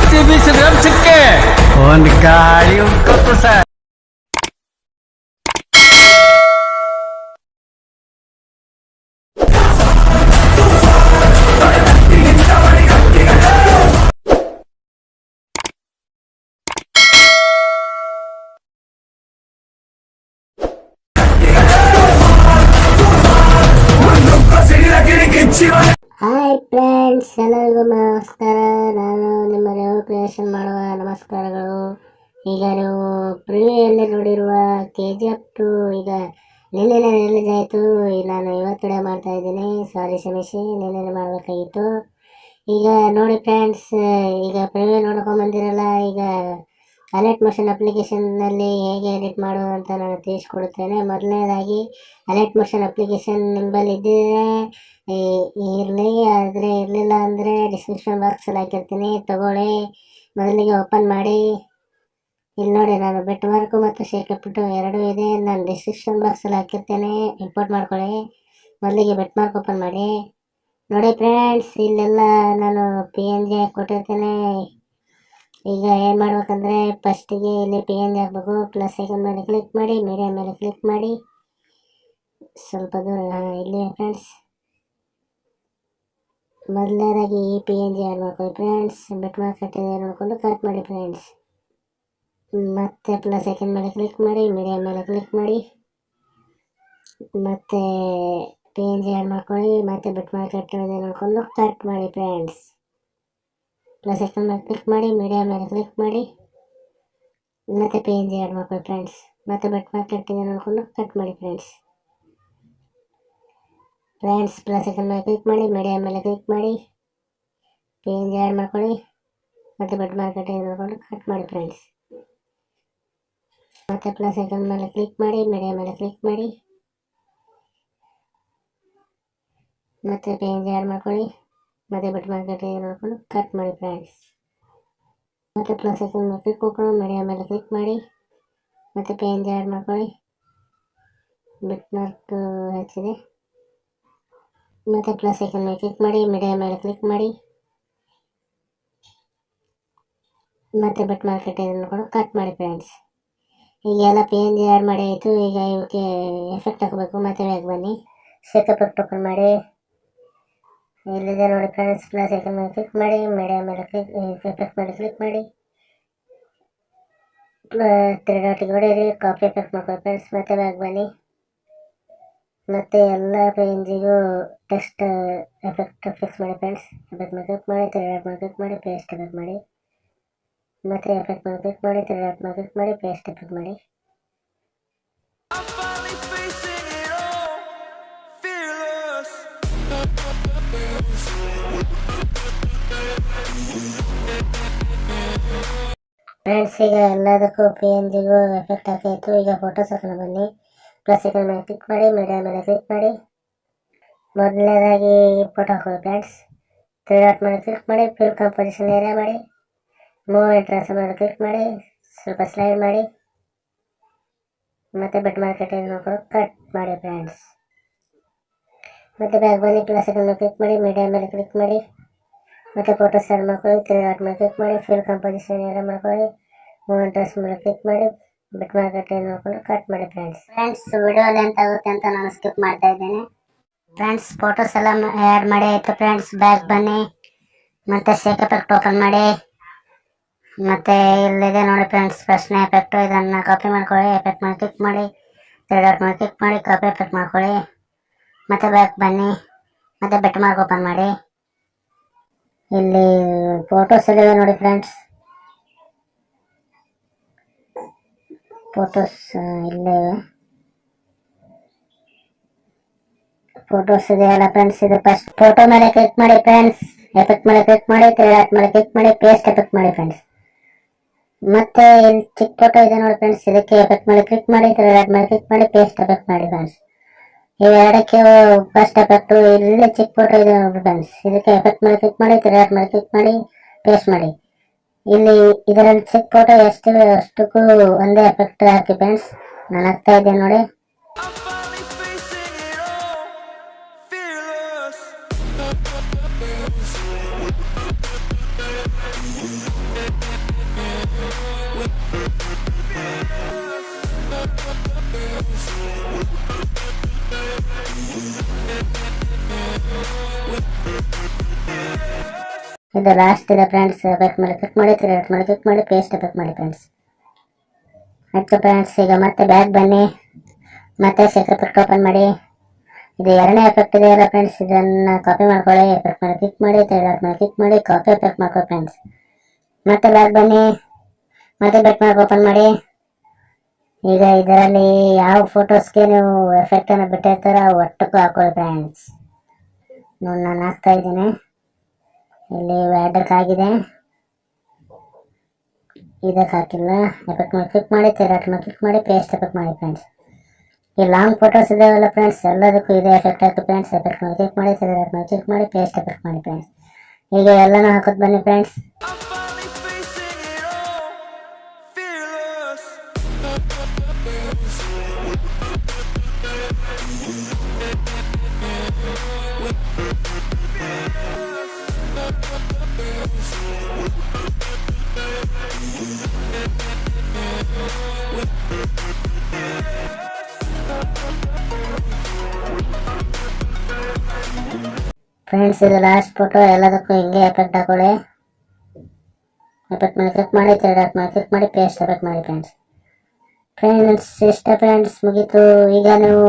ಬಿಸಿ ಬೀಸಿದ್ರೆ ಸಿಕ್ಕೆ ಒಂದು ಗಾಳಿ ಉಂಟು ಸರ್. ಹಾಯ್ ಫ್ರೆಂಡ್ಸ್, ಎಲ್ಲರಿಗೂ ನಮಸ್ಕಾರ. ನಾನು ನಿಮ್ಮ ರೇವು ಕ್ರಿಯೇಷನ್ ಮಾಡುವ ನಮಸ್ಕಾರಗಳು. ಈಗ ನೀವು ಪ್ರಿವ್ಯೂಯಲ್ಲಿ ನೋಡಿರುವ ಕೆ ಜಿ ಎಫ್ ಟು ಈಗ ನಿನ್ನೆ ರಿಲೀಸ್ ಆಯಿತು. ನಾನು ಇವತ್ತು ಮಾಡ್ತಾ ಇದ್ದೀನಿ. ಸಾರಿ ಕ್ಷಮಿಸಿ ನಿನ್ನೆ ಮಾಡಬೇಕಾಗಿತ್ತು. ಈಗ ನೋಡಿ ಫ್ರೆಂಡ್ಸ್, ಈಗ ಪ್ರಿವ್ಯೂ ನೋಡ್ಕೊಂಬಂದಿರಲ್ಲ ಈಗ ಅಲರ್ಟ್ ಮೋಷನ್ ಅಪ್ಲಿಕೇಶನ್ನಲ್ಲಿ ಹೇಗೆ ಎಡಿಟ್ ಮಾಡೋದು ಅಂತ ನಾನು ತಿಳಿಸ್ಕೊಡುತ್ತೇನೆ. ಮೊದಲನೇದಾಗಿ ಅಲರ್ಟ್ ಮೋಷನ್ ಅಪ್ಲಿಕೇಶನ್ ನಿಂಬಲ್ಲಿ ಇದ್ದರೆ ಇರಲಿ, ಆದರೆ ಇರಲಿಲ್ಲ ಅಂದರೆ ಡಿಸ್ಕ್ರಿಪ್ಷನ್ ಬಾಕ್ಸಲ್ಲಿ ಹಾಕಿರ್ತೀನಿ. ತಗೊಳ್ಳಿ. ಮೊದಲಿಗೆ ಓಪನ್ ಮಾಡಿ. ಇಲ್ಲಿ ನೋಡಿ, ನಾನು ಬೆಟ್ ಮಾರ್ಕು ಮತ್ತು ಶೇಕಪ್ಪಿಟ್ಟು ಎರಡೂ ಇದೆ. ನಾನು ಡಿಸ್ಕ್ರಿಪ್ಷನ್ ಬಾಕ್ಸಲ್ಲಿ ಹಾಕಿರ್ತೇನೆ. ಇಂಪೋರ್ಟ್ ಮಾಡ್ಕೊಳ್ಳಿ. ಮೊದಲಿಗೆ ಬೆಟ್ ಮಾರ್ಕ್ ಓಪನ್ ಮಾಡಿ. ನೋಡಿ ಫ್ರೆಂಡ್ಸ್ ಇಲ್ಲೆಲ್ಲ ನಾನು ಪಿ ಎನ್ ಜಿ ಕೊಟ್ಟಿರ್ತೇನೆ. ಈಗ ಏನು ಮಾಡ್ಬೇಕಂದ್ರೆ ಫಸ್ಟಿಗೆ ಇಲ್ಲಿ ಪಿ ಎನ್ ಹಾಕ್ಬೇಕು ಪ್ಲಸ್ ಐಕನ್ ಮೇಲೆ ಕ್ಲಿಕ್ ಮಾಡಿ ಮೀಡಿಯಾ ಮೇಲೆ ಕ್ಲಿಕ್ ಮಾಡಿ. ಸ್ವಲ್ಪ ದೂರ ಇಲ್ಲಿ ಫ್ರೆಂಡ್ಸ್ ಮೊದಲನೇದಾಗಿ ಈ ಪಿ ಎನ್ ಜಿ ಆ್ಯಡ್ ಮಾಡ್ಕೊಳ್ಳಿ ಫ್ರೆಂಡ್ಸ್ ಬಿಟ್ ಮಾರ್ಕ್ ಕಟ್ಟಿದೆ ನೋಡಿಕೊಂಡು ಕಟ್ ಮಾಡಿ ಫ್ರೆಂಡ್ಸ್ ಮತ್ತೆ ಪ್ಲಸ್ ಐಕನ್ ಮೇಲೆ ಕ್ಲಿಕ್ ಮಾಡಿ ಮೀಡಿಯಾ ಮೇಲೆ ಕ್ಲಿಕ್ ಮಾಡಿ. ಮತ್ತೆ ಪಿ ಎನ್ ಜಿ ಆ್ಯಡ್ ಮಾಡ್ಕೊಳ್ಳಿ, ಮತ್ತು ಬಿಟ್ ಮಾರ್ಕ್ ಕಟ್ಟಿದೆ ನೋಡಿಕೊಂಡು ಕಟ್ ಮಾಡಿ ಫ್ರೆಂಡ್ಸ್ ಪ್ಲಸ್ ಐಕನ್ ಮೇಲೆ ಕ್ಲಿಕ್ ಮಾಡಿ ಮೀಡಿಯಾ ಮೇಲೆ ಕ್ಲಿಕ್ ಮಾಡಿ, ಮತ್ತೆ ಪಿ ಎನ್ ಜಿ ಆ್ಯಡ್ ಮಾಡ್ಕೊಳ್ಳಿ ಫ್ರೆಂಡ್ಸ್ ಮತ್ತೆ ಬೆಟ್ ಮಾರ್ಕೆಟ್ ಇದೆ ನೋಡಿಕೊಂಡು ಕಟ್ ಮಾಡಿ ಫ್ರೆಂಡ್ಸ್ ಫ್ರೆಂಡ್ಸ್ ಪ್ಲಸ್ ಐಕನ್ ಮೇಲೆ ಕ್ಲಿಕ್ ಮಾಡಿ ಮೀಡಿಯಾ ಮೇಲೆ ಕ್ಲಿಕ್ ಮಾಡಿ ಪಿ ಎನ್ ಜಿ ಆ್ಯಡ್ ಮಾಡ್ಕೊಳ್ಳಿ ಮತ್ತು ಬೆಟ್ ಮಾರ್ಕೆಟ್ ಇದೆ ನೋಡಿಕೊಂಡು ಕಟ್ ಮಾಡಿ ಫ್ರೆಂಡ್ಸ್ ಮತ್ತೆ ಪ್ಲಸ್ ಐಕನ್ ಮೇಲೆ ಕ್ಲಿಕ್ ಮಾಡಿ ಮೀಡಿಯಾ ಮೇಲೆ ಕ್ಲಿಕ್ ಮಾಡಿ, ಮತ್ತೆ ಪಿ ಎನ್ ಜಿ ಆ್ಯಡ್ ಮಾಡ್ಕೊಳ್ಳಿ ಮತ್ತೆ ಬಿಟ್ಟು ಮಾರ್ಕೆಟ್ಗೆ ನೋಡ್ಕೊಂಡು ಕಟ್ ಮಾಡಿ ಫ್ರೆಂಡ್ಸ್ ಮತ್ತೆ ಪ್ಲಸ್ ಮೇಲೆ ಕ್ಲಿಕ್ ಮಾಡ್ಕೊಂಡು ಮೀಡಿಯಾ ಮೇಲೆ ಕ್ಲಿಕ್ ಮಾಡಿ, ಮತ್ತೆ ಪೇಂಜ್ ಆ್ಯಡ್ ಮಾಡ್ಕೊಳ್ಳಿ. ಬಿಟ್ ಮಾರ್ಕ್ ಹೆಚ್ಚಿದೆ. ಮತ್ತು ಪ್ಲಸ್ ಐಕನ್ ಮೇಲೆ ಕ್ಲಿಕ್ ಮಾಡಿ ಮೀಡಿಯಾ ಮೇಲೆ ಕ್ಲಿಕ್ ಮಾಡಿ. ಮತ್ತೆ ಬಿಟ್ ಮಾರ್ಕೆಟ್ ನೋಡ್ಕೊಂಡು ಕಟ್ ಮಾಡಿ ಫ್ರೆಂಡ್ಸ್ ಈಗ ಎಲ್ಲ ಪಿ ಎನ್ ಆ್ಯಡ್ ಮಾಡಿ ಆಯಿತು ಈಗ ಇವಕ್ಕೆ ಎಫೆಕ್ಟ್ ಹಾಕಬೇಕು ಮತ್ತೆ ಬ್ಯಾಗ್ ಬನ್ನಿ. ಶೇಕಪ್ ಎಫೆಕ್ಟ್ ಓಪನ್ ಮಾಡಿ. ಇಲ್ಲಿದೆ ನೋಡಿ ಫ್ರೆಂಡ್ಸ್ ಪ್ಲಸ್ ಐಕನ್ ಮೇಲೆ ಕ್ಲಿಕ್ ಮಾಡಿ ಮೀಡಿಯಾ ಮೇಲೆ ಕ್ಲಿಕ್ ಎಫೆಕ್ಟ್ ಮೇಲೆ ಕ್ಲಿಕ್ ಮಾಡಿ. ತ್ರೀ ಡಾಟಿಗೆ ಹೊಡೆಯಿರಿ ಕಾಪಿ ಎಫೆಕ್ಟ್ ಮಾಡ್ಕೊಳ್ಳಿ ಫ್ರೆಂಡ್ಸ್ ಮತ್ತೆ ಬ್ಯಾಗ್ ಬನ್ನಿ. ಮತ್ತೆ ಎಲ್ಲ ಪೇಂಜಿಗೂ ಟೆಕ್ಸ್ಟ್ ಎಫೆಕ್ಟ್ ಫಿಕ್ಸ್ ಮಾಡಿ ಫ್ರೆಂಡ್ಸ್ ಎಫೆಕ್ಟ್ ಮೇಲೆ ಕ್ಲಿಕ್ ಮಾಡಿ ತ್ರೀ ಡಾಟ್ ಮೇಲೆ ಕ್ಲಿಕ್ ಮಾಡಿ ಪೇಸ್ಟ್ ಎಫೆಕ್ಟ್ ಮಾಡಿ. ಮತ್ತೆ ಎಫೆಕ್ಟ್ ಮೇಲೆ ಕ್ಲಿಕ್ ಮಾಡಿ ತ್ರೀ ಡಾಟ್ ಮೇಲೆ ಕ್ಲಿಕ್ ಮಾಡಿ ಪೇಸ್ಟ್ ಎಫೆಕ್ಟ್ ಮಾಡಿ. ಫ್ರೆಂಡ್ಸ್ ಈಗ ಎಲ್ಲದಕ್ಕೂ ಪಿ ಎನ್ ಜಿಗೂ ಎಫೆಕ್ಟ್ ಹಾಕಾಯಿತು ಈಗ ಫೋಟೋಸ್ ಹಾಕೋಣ ಬನ್ನಿ. ಪ್ಲಸ್ ಐಕನ್ ಮೇಲೆ ಕ್ಲಿಕ್ ಮಾಡಿ ಮೀಡಿಯಾ ಮೇಲೆ ಕ್ಲಿಕ್ ಮಾಡಿ. ಮೊದಲನೇದಾಗಿ ಫೋಟೋ ಹಾಕೊಳ್ಳಿ ಫ್ರೆಂಡ್ಸ್ ತ್ರೀ ಡಾಟ್ ಮೇಲೆ ಕ್ಲಿಕ್ ಮಾಡಿ ಫಿಲ್ ಕಂಪೋಸಿಷನ್ ಏರಿಯಾ ಮಾಡಿ. ಮೂವ್ ಇಂಟ್ರೆಸ್ಟ್ ಮೇಲೆ ಕ್ಲಿಕ್ ಮಾಡಿ, ಸ್ವಲ್ಪ ಸ್ಲೈಡ್ ಮಾಡಿ. ಮತ್ತು ಬೆಟ್ ಮಾರ್ಕೆಟ್ ನೋಡ್ಕೊಂಡು ಕಟ್ ಮಾಡಿ ಫ್ರೆಂಡ್ಸ್ ಮತ್ತೆ ಬ್ಯಾಗ್ ಬನ್ನಿ ಪ್ಲಸ್ ಕ್ಲಿಕ್ ಮಾಡಿ ಮೀಡಿಯಾ ಮೇಲೆ ಕ್ಲಿಕ್ ಮಾಡಿ. ಮತ್ತೆ ಫೋಟೋ ಸೆಂಡ್ ಮಾಡ್ಕೊಳ್ಳಿ ತ್ರೀ ಡಾಟ್ ಮೇಲೆ ಕ್ಲಿಕ್ ಮಾಡಿ ಫಿಲ್ ಕಂಪೋಸಿಷನ್ ಎಲ್ಲ ಮಾಡ್ಕೊಳ್ಳಿ ಮೂವ್ ಡ್ರೆಸ್ ಮೇಲೆ ಕ್ಲಿಕ್ ಮಾಡಿ, ಬಿಟ್ ಮಾರ್ಕೆಟ್ ನೋಡ್ಕೊಂಡು ಕಟ್ ಮಾಡಿ ಫ್ರೆಂಡ್ಸ್ ಫ್ರೆಂಡ್ಸ್ ವಿಡಿಯೋ ಲೆಂತ್ ಆಗುತ್ತೆ ಅಂತ ನಾನು ಸ್ಕಿಪ್ ಮಾಡ್ತಾ ಇದ್ದೇನೆ. ಫ್ರೆಂಡ್ಸ್ ಫೋಟೋಸ್ ಎಲ್ಲ ಆ್ಯಡ್ ಮಾಡಿ, ಆಯಿತು ಫ್ರೆಂಡ್ಸ್ ಬ್ಯಾಗ್ ಬನ್ನಿ. ಮತ್ತು ಶೇಕ್ ಎಫೆಕ್ಟ್ ಓಪನ್ ಮಾಡಿ. ಮತ್ತು ಇಲ್ಲಿದೆ ನೋಡಿ ಫ್ರೆಂಡ್ಸ್ ಫಸ್ಟ್ ಎಫೆಕ್ಟು ಇದನ್ನು ಕಾಪಿ ಮಾಡ್ಕೊಳ್ಳಿ ಎಫೆಕ್ಟ್ ಮೇಲೆ ಕ್ಲಿಕ್ ಮಾಡಿ ತ್ರೀ ಡಾಟ್ ಮೇಲೆ ಕ್ಲಿಕ್ ಮಾಡಿ ಕಾಪಿ ಎಫೆಕ್ಟ್ ಮಾಡ್ಕೊಳ್ಳಿ. ಮತ್ತು ಬ್ಯಾಕ್ ಬನ್ನಿ. ಮತ್ತು ಬೆಟ್ ಮಾರ್ಕ್ ಓಪನ್ ಮಾಡಿ. ಇಲ್ಲಿ ಫೋಟೋಸ್ ಎಲ್ಲಿವೆ ನೋಡಿ ಫ್ರೆಂಡ್ಸ್ ಫೋಟೋಸ್ ಇಲ್ಲೇ. ಫೋಟೋಸ್ ಇದೆಯಲ್ಲ ಫ್ರೆಂಡ್ಸ್ ಇದು ಫಸ್ಟ್ ಫೋಟೋ ಮೇಲೆ ಕ್ಲಿಕ್ ಮಾಡಿ ಫ್ರೆಂಡ್ಸ್ ಎಫೆಕ್ಟ್ ಮೇಲೆ ಕ್ಲಿಕ್ ಮಾಡಿ ತ್ರೀ ಡಾಟ್ ಮೇಲೆ ಕ್ಲಿಕ್ ಮಾಡಿ ಪೇಸ್ಟ್ ಎಫೆಕ್ಟ್ ಮಾಡಿ ಫ್ರೆಂಡ್ಸ್ ಮತ್ತೆ ಇಲ್ಲಿ ಚಿಕ್ಕ ಫೋಟೋ ಇದೆ ನೋಡಿ ಫ್ರೆಂಡ್ಸ್ ಇದಕ್ಕೆ ಎಫೆಕ್ಟ್ ಮೇಲೆ ಕ್ಲಿಕ್ ಮಾಡಿ ತ್ರೀ ಡಾಟ್ ಮೇಲೆ ಕ್ಲಿಕ್ ಮಾಡಿ ಪೇಸ್ಟ್ ಎಫೆಕ್ಟ್ ಮಾಡಿ ಫ್ರೆಂಡ್ಸ್ ಇವೆರಡಕ್ಕೆ ಫಸ್ಟ್ ಎಫೆಕ್ಟ್ ಇಲ್ಲಿ ಚಿಕ್ಕ ಫೋಟೋ ಇದೆ ಫ್ರೆಂಡ್ಸ್ ಇದಕ್ಕೆ ಎಫೆಕ್ಟ್ ಮಾಡಿ ಕ್ಲಿಕ್ ಮಾಡಿ ತ್ರೀ ಮಾಡಿ ಕ್ಲಿಕ್ ಮಾಡಿ ಪೇಸ್ಟ್ ಮಾಡಿ. ಇಲ್ಲಿ ಇದರಲ್ಲಿ ಚಿಕ್ಕ ಫೋಟೋ ಎಷ್ಟು, ಅಷ್ಟಕ್ಕೂ ಒಂದೇ ಎಫೆಕ್ಟ್ ಹಾಕಿ ಫ್ರೆಂಡ್ಸ್ ನಾನು ಹಾಕ್ತಾ ನೋಡಿ. ಇದು ಲಾಸ್ಟ್ ಇದೆ ಫ್ರೆಂಡ್ಸ್ ಬೆಕ್ ಮಾಡಿ ಕ್ಲಿಕ್ ಮಾಡಿ ಕ್ರಿಯೇಟ್ ಮಾಡಿ ಕ್ಲಿಕ್ ಮಾಡಿ ಪೇಸ್ಟ್ ಬೆಕ್ ಮಾಡಿ ಫ್ರೆಂಡ್ಸ್ ಆಯ್ತು ಫ್ರೆಂಡ್ಸ್ ಈಗ ಮತ್ತೆ ಬ್ಯಾಗ್ ಬನ್ನಿ. ಮತ್ತೆ ಸೆಕ್ರೆಟ್ ಓಪನ್ ಮಾಡಿ. ಇದು ಎರಡನೇ ಎಫೆಕ್ಟ್ ಇದೆ ಫ್ರೆಂಡ್ಸ್ ಇದನ್ನ ಕಾಪಿ ಮಾಡ್ಕೊಳ್ಳಿ ಎಫೆಕ್ಟ್ ಮಾಡಿ ಕ್ಲಿಕ್ ಮಾಡಿ ಥರ್ಡ್ ಮಾಡಿ ಕ್ಲಿಕ್ ಮಾಡಿ ಕಾಪಿ ಎಫೆಕ್ಟ್ ಮಾಡ್ಕೊಳ್ಳಿ ಫ್ರೆಂಡ್ಸ್ ಮತ್ತೆ ಬ್ಯಾಗ್ ಬನ್ನಿ. ಮತ್ತೆ ಬೆಕ್ ಮಾಡಿ ಓಪನ್ ಮಾಡಿ. ಈಗ ಇದರಲ್ಲಿ ಯಾವ ಫೋಟೋಸ್ಗೆ ನೀವು ಎಫೆಕ್ಟ್ ಅನ್ನು ಬಿಟ್ಟಿರ್ತಾರ ಒಟ್ಟಕ್ಕೂ ಹಾಕೊಳ್ಳಿ ಫ್ರೆಂಡ್ಸ್ ನೋಡಿ, ನಾನು ಹಾಕ್ತಾ ಇದ್ದೀನಿ. ಇಲ್ಲಿ ವ್ಯಾಡಕ್ ಆಗಿದೆ. ಇದಕ್ಕೆ ಹಾಕಿಲ್ಲ. ಎಫೆಕ್ಟ್ ಮೇಲೆ ಕ್ಲಿಕ್ ಮಾಡಿ ತೆರಾಟ್ ಮೇಲೆ ಕ್ಲಿಕ್ ಮಾಡಿ ಪೇಸ್ಟ್ ಎಫೆಕ್ಟ್ ಮಾಡಿ ಫ್ರೆಂಡ್ಸ್ ಈ ಲಾಂಗ್ ಫೋಟೋಸ್ ಇದಾವಲ್ಲ ಫ್ರೆಂಡ್ಸ್ ಎಲ್ಲದಕ್ಕೂ ಇದೇ ಎಫೆಕ್ಟ್ ಹಾಕಿ ಫ್ರೆಂಡ್ಸ್ ಎಫೆಕ್ಟ್ ಮೇಲೆ ಕ್ಲಿಕ್ ಮಾಡಿ ತೆರಾಟ್ ಮೇಲೆ ಕ್ಲಿಕ್ ಮಾಡಿ ಪೇಸ್ಟ್ ಎಫೆಕ್ಟ್ ಮಾಡಿ ಫ್ರೆಂಡ್ಸ್ ಈಗ ಎಲ್ಲನೂ ಹಾಕೋದು ಬನ್ನಿ ಫ್ರೆಂಡ್ಸ್ ಫ್ರೆಂಡ್ಸ್ ಇದು ಲಾಸ್ಟ್ ಫೋಟೋ ಎಲ್ಲದಕ್ಕೂ ಹಿಂಗೆ ಎಫೆಕ್ಟ್ ಹಾಕೊಳ್ಳಿ. ಎಫೆಕ್ಟ್ ಮಾಡಿ ಕ್ಲಿಕ್ ಮಾಡಿ ತೆರಾಟ್ ಮಾಡಿ ಕ್ಲಿಕ್ ಮಾಡಿ ಪೇಸ್ಟ್ ಎಫೆಕ್ಟ್ ಮಾಡಿ ಫ್ರೆಂಡ್ಸ್ ಫ್ರೆಂಡ್ಸ್ ಇಷ್ಟ ಫ್ರೆಂಡ್ಸ್ ಮುಗೀತು. ಈಗ ನೀವು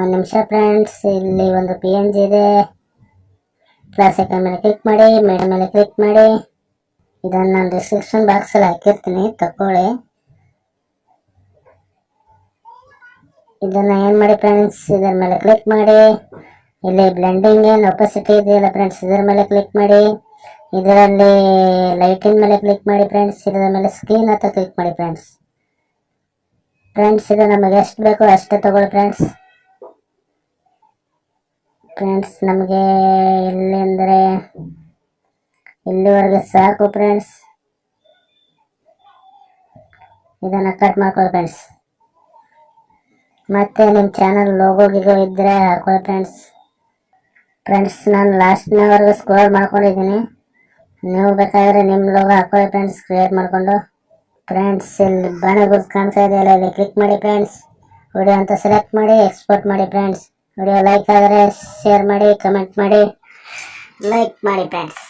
ಒಂದು ನಿಮಿಷ ಫ್ರೆಂಡ್ಸ್ ಇಲ್ಲಿ ಒಂದು ಪಿ ಎನ್ ಜಿ ಇದೆ. ಪ್ಲಸ್ ಐಕನ್ ಮೇಲೆ ಕ್ಲಿಕ್ ಮಾಡಿ ಮೇಡಮ್ ಮೇಲೆ ಕ್ಲಿಕ್ ಮಾಡಿ. ಇದನ್ನು ನಾನು ಡಿಸ್ಕ್ರಿಪ್ಷನ್ ಬಾಕ್ಸಲ್ಲಿ ಹಾಕಿರ್ತೀನಿ ತಗೊಳ್ಳಿ ಇದನ್ನು ಏನು ಮಾಡಿ ಫ್ರೆಂಡ್ಸ್ ಇದರ ಮೇಲೆ ಕ್ಲಿಕ್ ಮಾಡಿ. ಇಲ್ಲಿ ಬ್ಲೆಂಡಿಂಗ್ ಏನು ಒಪಸಿಟಿ ಇದೆಯಲ್ಲ ಫ್ರೆಂಡ್ಸ್ ಇದರ ಮೇಲೆ ಕ್ಲಿಕ್ ಮಾಡಿ. ಇದರಲ್ಲಿ ಲೈಟಿನ ಮೇಲೆ ಕ್ಲಿಕ್ ಮಾಡಿ ಫ್ರೆಂಡ್ಸ್ ಇದರ ಮೇಲೆ ಸ್ಕ್ರೀನ್ ಹತ್ರ ಕ್ಲಿಕ್ ಮಾಡಿ ಫ್ರೆಂಡ್ಸ್ ಫ್ರೆಂಡ್ಸ್ ಇದು ನಮಗೆ ಎಷ್ಟು ಬೇಕೋ ಅಷ್ಟೇ ತಗೊಳ್ಳಿ ಫ್ರೆಂಡ್ಸ್ ಫ್ರೆಂಡ್ಸ್ ನಮಗೆ ಇಲ್ಲಿ ಅಂದರೆ ಇಲ್ಲಿವರೆಗೆ ಸಾಕು ಫ್ರೆಂಡ್ಸ್ ಇದನ್ನು ಕಟ್ ಮಾಡ್ಕೊಳ್ಳಿ ಫ್ರೆಂಡ್ಸ್ ಮತ್ತೆ ನಿಮ್ಮ ಚಾನಲ್ ಲೋಗೋ ಗಿಗೋ ಇದ್ದರೆ ಹಾಕೊಳ್ಳಿ ಫ್ರೆಂಡ್ಸ್ ಫ್ರೆಂಡ್ಸ್ ನಾನು ಲಾಸ್ಟ್ನವರೆಗೂ ಸ್ಕೋರ್ ಮಾಡ್ಕೊಂಡಿದ್ದೀನಿ ನೀವು ಬೇಕಾದರೆ ನಿಮ್ಮ ಲೋಗ ಹಾಕೊಳ್ಳಿ ಫ್ರೆಂಡ್ಸ್ ಕ್ರಿಯೇಟ್ ಮಾಡಿಕೊಂಡು. ಫ್ರೆಂಡ್ಸ್ ಇಲ್ಲಿ ಬಾಣ ಗುರುತು ಕಾಣ್ತಾ ಇದೆಯಲ್ಲ ಇಲ್ಲಿ ಕ್ಲಿಕ್ ಮಾಡಿ ಫ್ರೆಂಡ್ಸ್ ವಿಡಿಯೋ ಅಂತ ಸೆಲೆಕ್ಟ್ ಮಾಡಿ ಎಕ್ಸ್ಪೋರ್ಟ್ ಮಾಡಿ ಫ್ರೆಂಡ್ಸ್ ವಿಡಿಯೋ ಲೈಕ್ ಆದರೆ ಶೇರ್ ಮಾಡಿ ಕಮೆಂಟ್ ಮಾಡಿ ಲೈಕ್ ಮಾಡಿ ಫ್ರೆಂಡ್ಸ್